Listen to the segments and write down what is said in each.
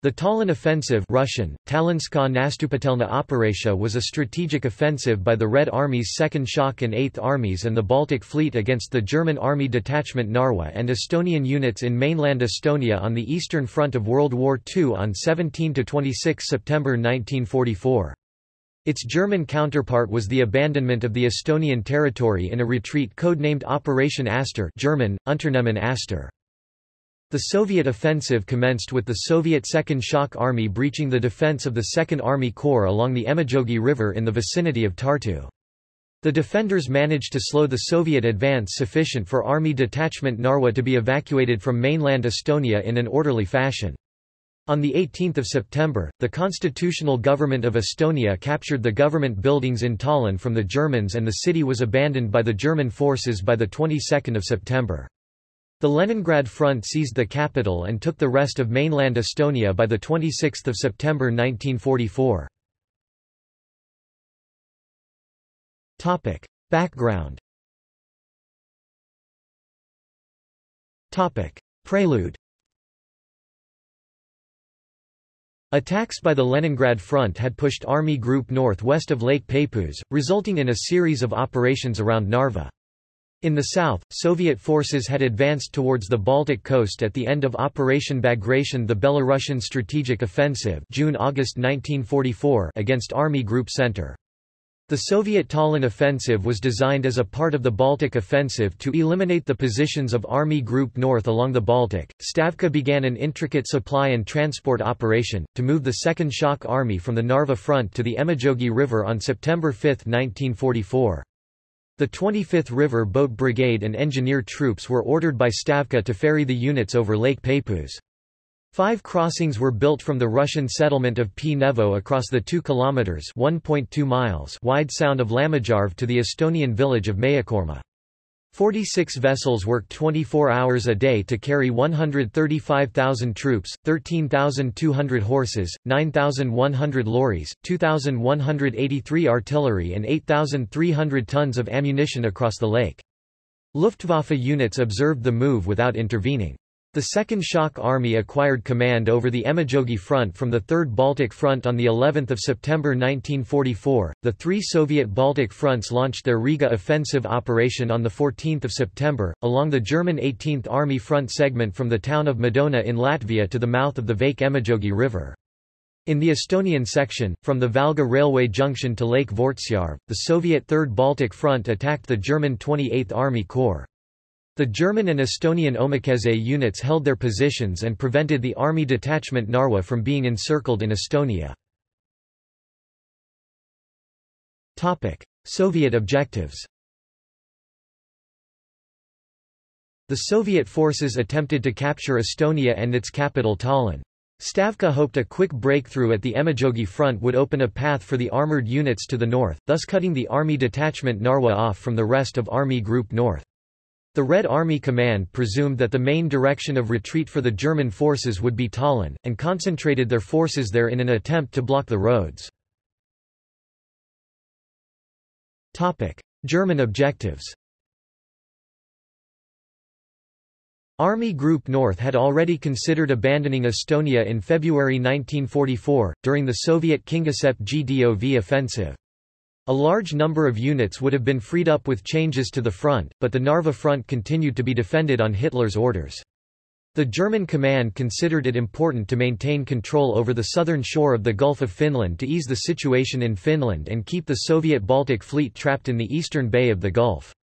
The Tallinn Offensive Russian, Nastupatelna was a strategic offensive by the Red Army's 2nd Shock and 8th Armies and the Baltic Fleet against the German Army Detachment Narwa and Estonian units in mainland Estonia on the Eastern Front of World War II on 17–26 September 1944. Its German counterpart was the abandonment of the Estonian territory in a retreat codenamed Operation Aster German, Unternehmen Aster. The Soviet offensive commenced with the Soviet Second Shock Army breaching the defense of the Second Army Corps along the Emajogi River in the vicinity of Tartu. The defenders managed to slow the Soviet advance sufficient for Army Detachment Narwa to be evacuated from mainland Estonia in an orderly fashion. On 18 September, the constitutional government of Estonia captured the government buildings in Tallinn from the Germans and the city was abandoned by the German forces by the 22nd of September. The Leningrad Front seized the capital and took the rest of mainland Estonia by 26 September 1944. Background Prelude Attacks by the Leningrad Front had pushed Army Group North west of Lake Peipus, resulting in a series of operations around Narva. In the south, Soviet forces had advanced towards the Baltic coast at the end of Operation Bagration the Belarusian Strategic Offensive June-August 1944 against Army Group Center. The Soviet Tallinn Offensive was designed as a part of the Baltic Offensive to eliminate the positions of Army Group North along the Baltic. Stavka began an intricate supply and transport operation, to move the Second Shock Army from the Narva front to the Emajogi River on September 5, 1944. The 25th River Boat Brigade and engineer troops were ordered by Stavka to ferry the units over Lake Peipus. Five crossings were built from the Russian settlement of Pnevo across the 2 km (1.2 miles) wide sound of Lammijarv to the Estonian village of Mehikoorma. 46 vessels worked 24 hours a day to carry 135,000 troops, 13,200 horses, 9,100 lorries, 2,183 artillery and 8,300 tons of ammunition across the lake. Luftwaffe units observed the move without intervening. The Second Shock Army acquired command over the Emajogi Front from the Third Baltic Front on the 11th of September 1944. The three Soviet Baltic fronts launched their Riga offensive operation on the 14th of September, along the German 18th Army front segment from the town of Madona in Latvia to the mouth of the Vake Emajogi River. In the Estonian section, from the Valga railway junction to Lake Vortsjarv, the Soviet Third Baltic Front attacked the German 28th Army Corps. The German and Estonian Omakaitse units held their positions and prevented the army detachment Narwa from being encircled in Estonia. Soviet objectives The Soviet forces attempted to capture Estonia and its capital Tallinn. Stavka hoped a quick breakthrough at the Emajogi front would open a path for the armoured units to the north, thus cutting the Army Detachment Narwa off from the rest of Army Group North. The Red Army Command presumed that the main direction of retreat for the German forces would be Tallinn, and concentrated their forces there in an attempt to block the roads. German objectives Army Group North had already considered abandoning Estonia in February 1944, during the Soviet Kingisepp Gdov offensive. A large number of units would have been freed up with changes to the front, but the Narva front continued to be defended on Hitler's orders. The German command considered it important to maintain control over the southern shore of the Gulf of Finland to ease the situation in Finland and keep the Soviet Baltic Fleet trapped in the eastern bay of the Gulf.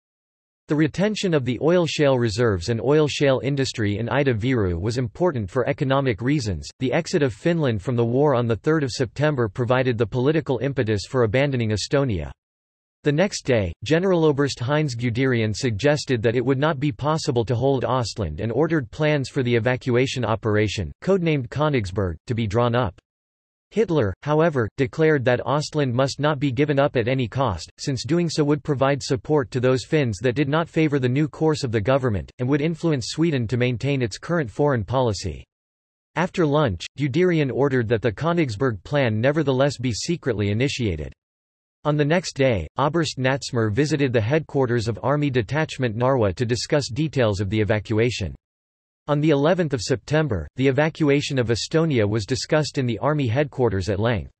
The retention of the oil shale reserves and oil shale industry in Ida Viru was important for economic reasons. The exit of Finland from the war on 3 September provided the political impetus for abandoning Estonia. The next day, Generaloberst Heinz Guderian suggested that it would not be possible to hold Ostland and ordered plans for the evacuation operation, codenamed Königsberg, to be drawn up. Hitler, however, declared that Ostland must not be given up at any cost, since doing so would provide support to those Finns that did not favour the new course of the government, and would influence Sweden to maintain its current foreign policy. After lunch, Guderian ordered that the Königsberg plan nevertheless be secretly initiated. On the next day, Oberst Natzmer visited the headquarters of Army Detachment Narwa to discuss details of the evacuation. On the 11th of September, the evacuation of Estonia was discussed in the army headquarters at length.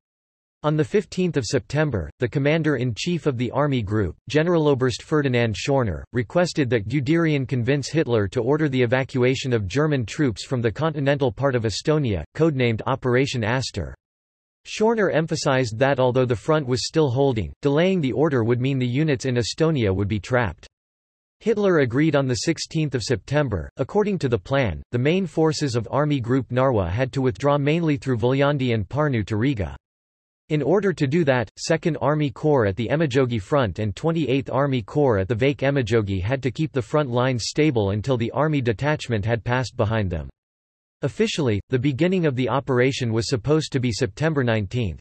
On 15 September, the commander-in-chief of the army group, Generaloberst Ferdinand Schorner, requested that Guderian convince Hitler to order the evacuation of German troops from the continental part of Estonia, codenamed Operation Aster. Schorner emphasized that although the front was still holding, delaying the order would mean the units in Estonia would be trapped. Hitler agreed on 16 September. According to the plan, the main forces of Army Group Narwa had to withdraw mainly through Viljandi and Parnu to Riga. In order to do that, 2nd Army Corps at the Emajogi front and 28th Army Corps at the Vake Emajogi had to keep the front lines stable until the army detachment had passed behind them. Officially, the beginning of the operation was supposed to be September 19.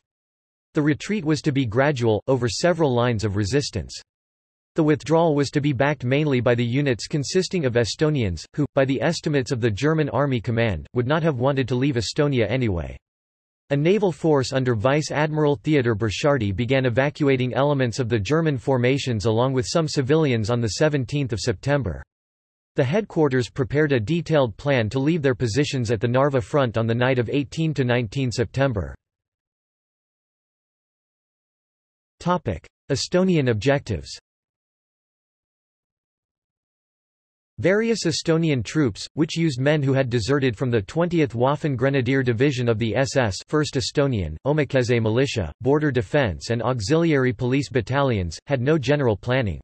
The retreat was to be gradual, over several lines of resistance. The withdrawal was to be backed mainly by the units consisting of Estonians, who, by the estimates of the German Army Command, would not have wanted to leave Estonia anyway. A naval force under Vice Admiral Theodor Burchardi began evacuating elements of the German formations along with some civilians on 17 September. The headquarters prepared a detailed plan to leave their positions at the Narva front on the night of 18–19 September. Estonian objectives Various Estonian troops, which used men who had deserted from the 20th Waffen Grenadier Division of the SS 1st Estonian, Omakaitse Militia, Border Defense and Auxiliary Police Battalions, had no general planning.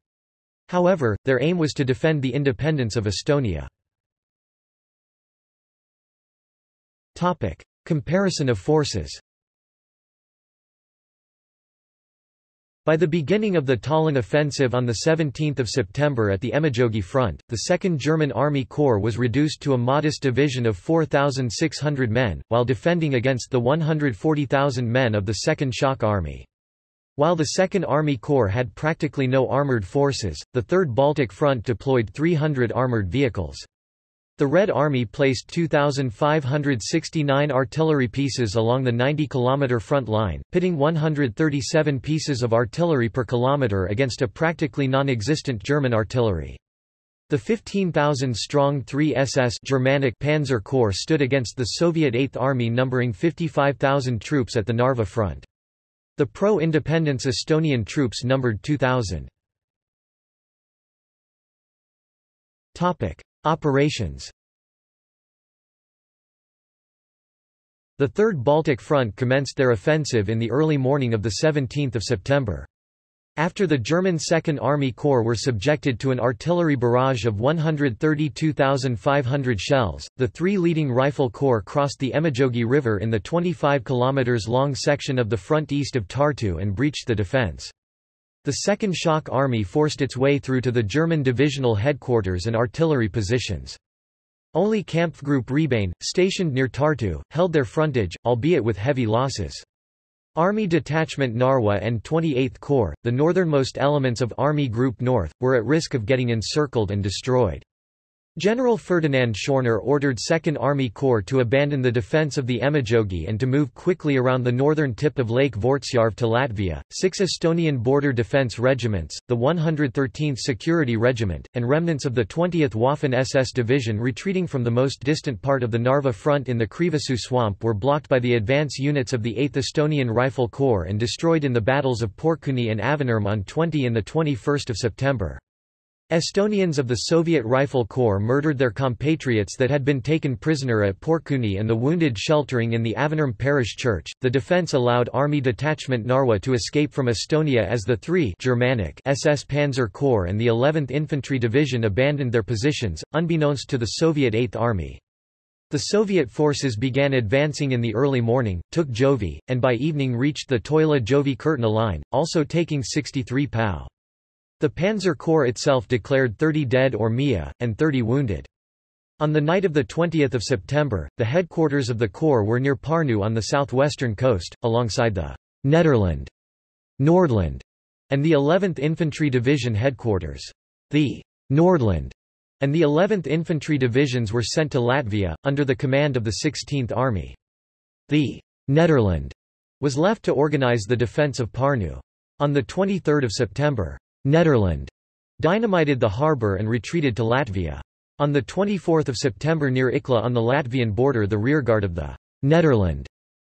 However, their aim was to defend the independence of Estonia. Comparison of forces By the beginning of the Tallinn offensive on 17 September at the Emajogi front, the 2nd German Army Corps was reduced to a modest division of 4,600 men, while defending against the 140,000 men of the 2nd Shock Army. While the 2nd Army Corps had practically no armoured forces, the 3rd Baltic Front deployed 300 armoured vehicles. The Red Army placed 2,569 artillery pieces along the 90-kilometre front line, pitting 137 pieces of artillery per kilometre against a practically non-existent German artillery. The 15,000-strong 3 SS Germanic Panzer Corps stood against the Soviet 8th Army numbering 55,000 troops at the Narva front. The pro-independence Estonian troops numbered 2,000. Operations The Third Baltic Front commenced their offensive in the early morning of 17 September. After the German Second Army Corps were subjected to an artillery barrage of 132,500 shells, the three leading rifle corps crossed the Emajogi River in the 25 km long section of the front east of Tartu and breached the defense. The Second Shock Army forced its way through to the German divisional headquarters and artillery positions. Only Kampfgruppe Rebane, stationed near Tartu, held their frontage, albeit with heavy losses. Army Detachment Narwa and 28th Corps, the northernmost elements of Army Group North, were at risk of getting encircled and destroyed. General Ferdinand Schorner ordered 2nd Army Corps to abandon the defense of the Emajogi and to move quickly around the northern tip of Lake Vortsjarv to Latvia. Six Estonian border defense regiments, the 113th Security Regiment, and remnants of the 20th Waffen SS Division retreating from the most distant part of the Narva front in the Krivasoo swamp were blocked by the advance units of the 8th Estonian Rifle Corps and destroyed in the battles of Porkuni and Avinurme on 20 and 21 September. Estonians of the Soviet Rifle Corps murdered their compatriots that had been taken prisoner at Porkuni and the wounded sheltering in the Avinurme Parish Church. The defense allowed Army Detachment Narwa to escape from Estonia as the 3 Germanic SS Panzer Corps and the 11th Infantry Division abandoned their positions, unbeknownst to the Soviet 8th Army. The Soviet forces began advancing in the early morning, took Jovi, and by evening reached the Toila-Jovi-Kurtna line, also taking 63 POW. The Panzer Corps itself declared 30 dead or MIA, and 30 wounded. On the night of 20 September, the headquarters of the Corps were near Parnu on the southwestern coast, alongside the Nederland, Nordland, and the 11th Infantry Division headquarters. The Nordland and the 11th Infantry Divisions were sent to Latvia, under the command of the 16th Army. The Nederland was left to organize the defense of Parnu. On 23 September, Nederland dynamited the harbour and retreated to Latvia. On 24 September near Ikla on the Latvian border the rearguard of the Nederland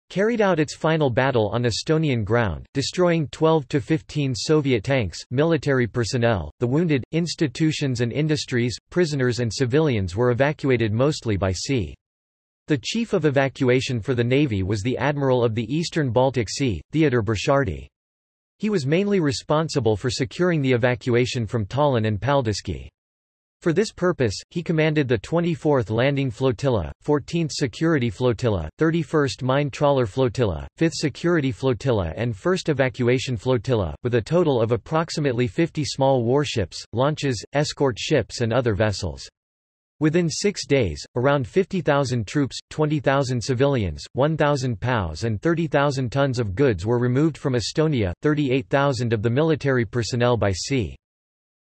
carried out its final battle on Estonian ground, destroying 12 to 15 Soviet tanks, military personnel, the wounded, institutions and industries, prisoners and civilians were evacuated mostly by sea. The chief of evacuation for the Navy was the Admiral of the Eastern Baltic Sea, Theodor Burchardi. He was mainly responsible for securing the evacuation from Tallinn and Paldiski. For this purpose, he commanded the 24th Landing Flotilla, 14th Security Flotilla, 31st Mine Trawler Flotilla, 5th Security Flotilla and 1st Evacuation Flotilla, with a total of approximately 50 small warships, launches, escort ships and other vessels. Within six days, around 50,000 troops, 20,000 civilians, 1,000 POWs and 30,000 tons of goods were removed from Estonia, 38,000 of the military personnel by sea.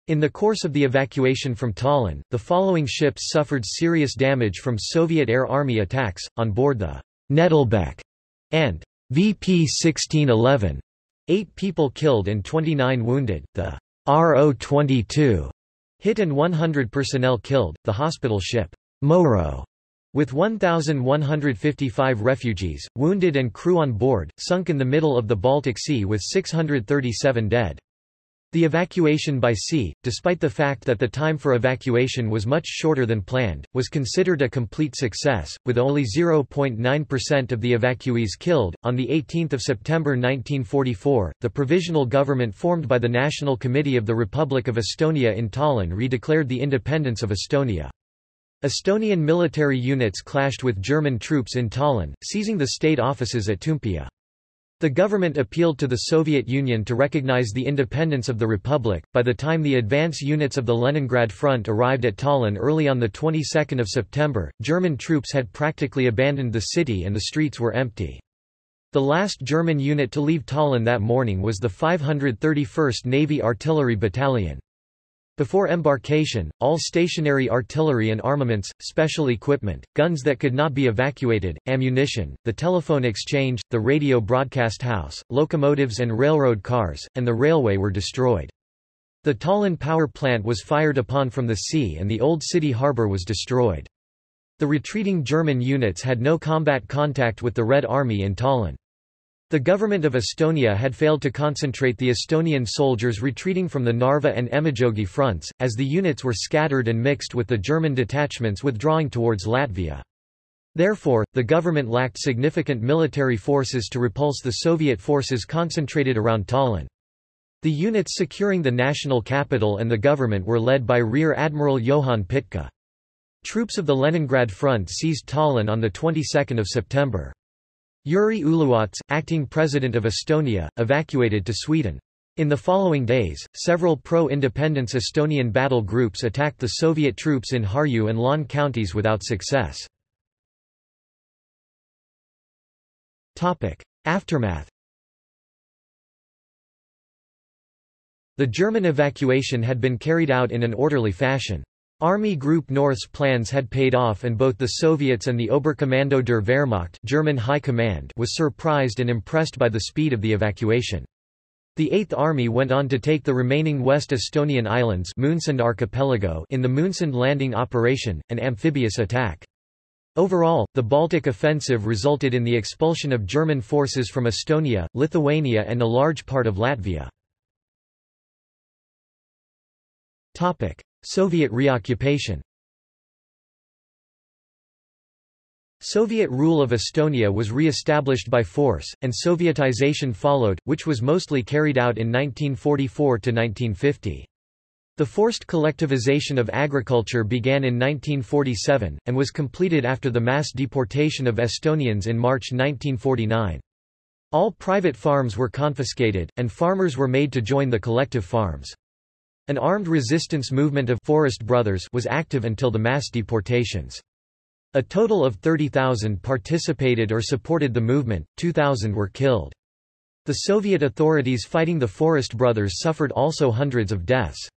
In the course of the evacuation from Tallinn, the following ships suffered serious damage from Soviet Air Army attacks, on board the Nedelbek and VP 1611. Eight people killed and 29 wounded, the RO-22 hit and 100 personnel killed, the hospital ship Moero with 1,155 refugees, wounded and crew on board, sunk in the middle of the Baltic Sea with 637 dead. The evacuation by sea, despite the fact that the time for evacuation was much shorter than planned, was considered a complete success, with only 0.9% of the evacuees killed. On 18 September 1944, the provisional government formed by the National Committee of the Republic of Estonia in Tallinn redeclared the independence of Estonia. Estonian military units clashed with German troops in Tallinn, seizing the state offices at Toompea. The government appealed to the Soviet Union to recognize the independence of the republic. By the time the advance units of the Leningrad Front arrived at Tallinn early on the 22nd of September, German troops had practically abandoned the city and the streets were empty. The last German unit to leave Tallinn that morning was the 531st Navy Artillery Battalion. Before embarkation, all stationary artillery and armaments, special equipment, guns that could not be evacuated, ammunition, the telephone exchange, the radio broadcast house, locomotives and railroad cars, and the railway were destroyed. The Tallinn power plant was fired upon from the sea and the old city harbour was destroyed. The retreating German units had no combat contact with the Red Army in Tallinn. The government of Estonia had failed to concentrate the Estonian soldiers retreating from the Narva and Emajogi fronts, as the units were scattered and mixed with the German detachments withdrawing towards Latvia. Therefore, the government lacked significant military forces to repulse the Soviet forces concentrated around Tallinn. The units securing the national capital and the government were led by Rear Admiral Johann Pitka. Troops of the Leningrad Front seized Tallinn on the 22nd of September. Jüri Uluots, acting president of Estonia, evacuated to Sweden. In the following days, several pro-independence Estonian battle groups attacked the Soviet troops in Harju and Lääne counties without success. Aftermath The German evacuation had been carried out in an orderly fashion. Army Group North's plans had paid off and both the Soviets and the Oberkommando der Wehrmacht German High Command was surprised and impressed by the speed of the evacuation. The Eighth Army went on to take the remaining West Estonian islands archipelago in the Moonsund landing operation, an amphibious attack. Overall, the Baltic offensive resulted in the expulsion of German forces from Estonia, Lithuania and a large part of Latvia. Soviet reoccupation Soviet rule of Estonia was re-established by force, and Sovietization followed, which was mostly carried out in 1944–1950. The forced collectivization of agriculture began in 1947, and was completed after the mass deportation of Estonians in March 1949. All private farms were confiscated, and farmers were made to join the collective farms. An armed resistance movement of Forest Brothers was active until the mass deportations. A total of 30,000 participated or supported the movement, 2,000 were killed. The Soviet authorities fighting the Forest Brothers suffered also hundreds of deaths.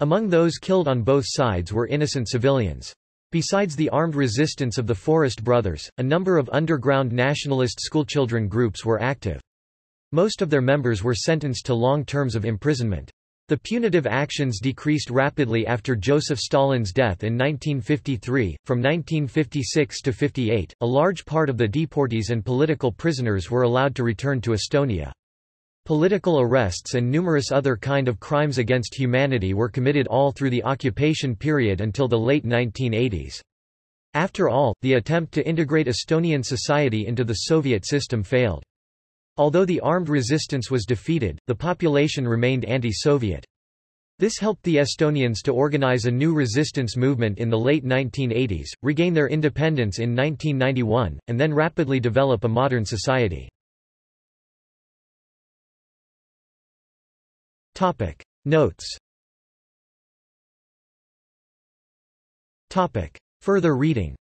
Among those killed on both sides were innocent civilians. Besides the armed resistance of the Forest Brothers, a number of underground nationalist schoolchildren groups were active. Most of their members were sentenced to long terms of imprisonment. The punitive actions decreased rapidly after Joseph Stalin's death in 1953. From 1956 to 58, a large part of the deportees and political prisoners were allowed to return to Estonia. Political arrests and numerous other kind of crimes against humanity were committed all through the occupation period until the late 1980s. After all, the attempt to integrate Estonian society into the Soviet system failed. Although the armed resistance was defeated, the population remained anti-Soviet. This helped the Estonians to organize a new resistance movement in the late 1980s, regain their independence in 1991, and then rapidly develop a modern society. Notes Topic Further reading